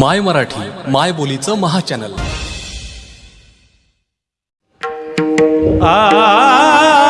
माय मराठी माय बोलीचं महाचॅनल. आ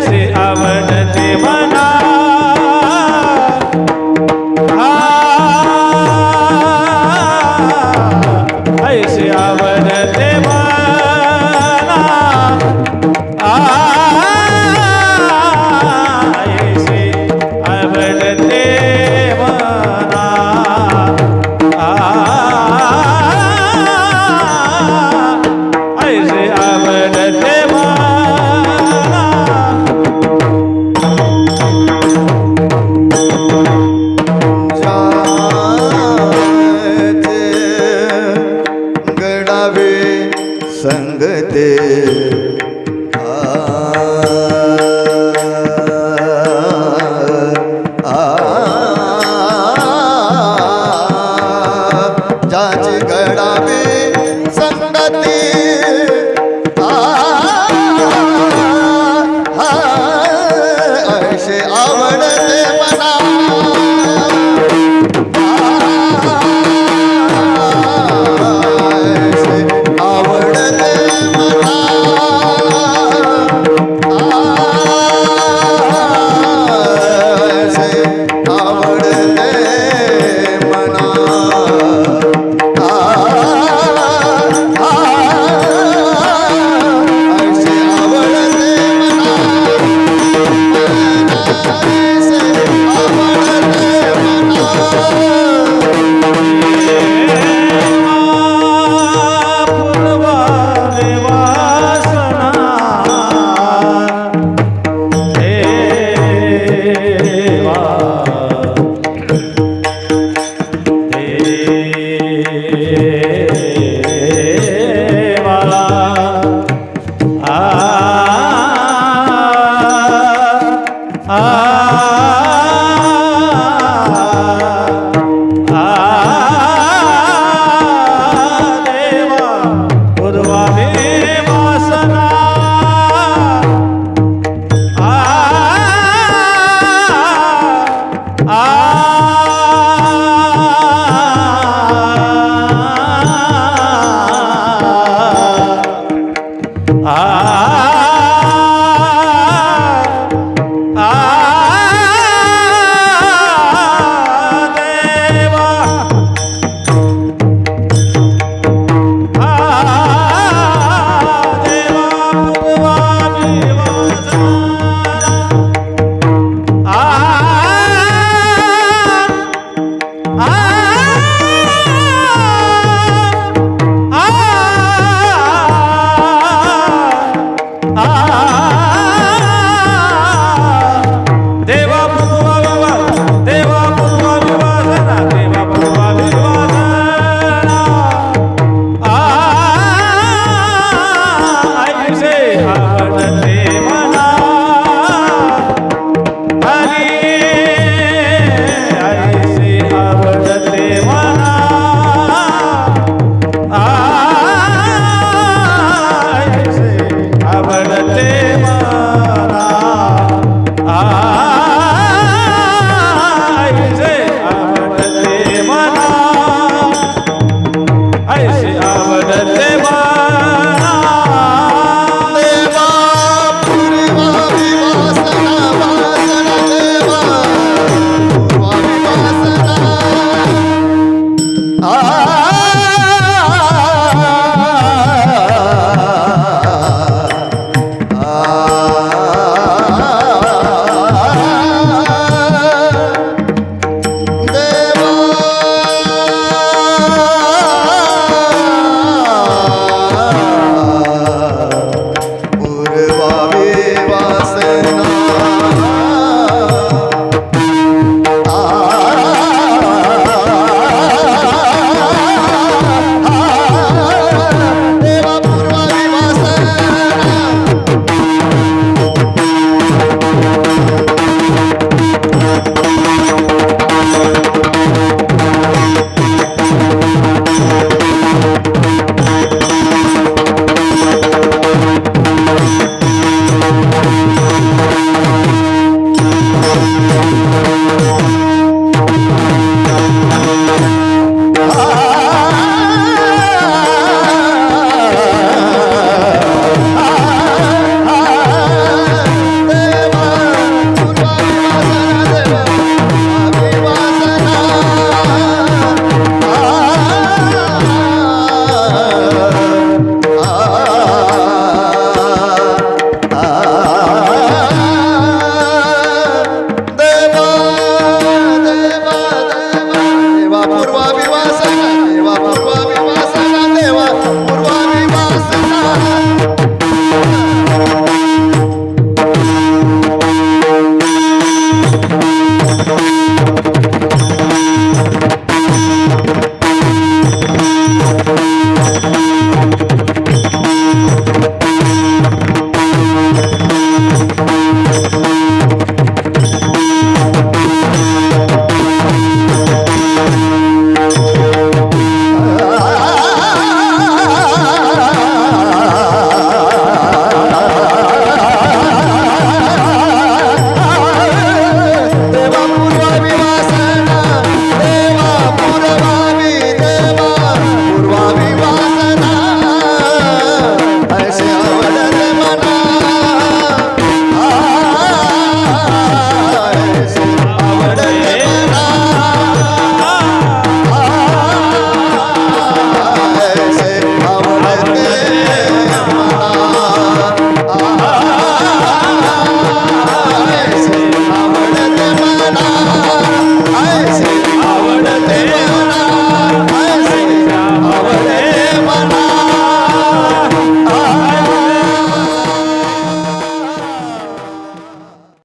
sí, sí.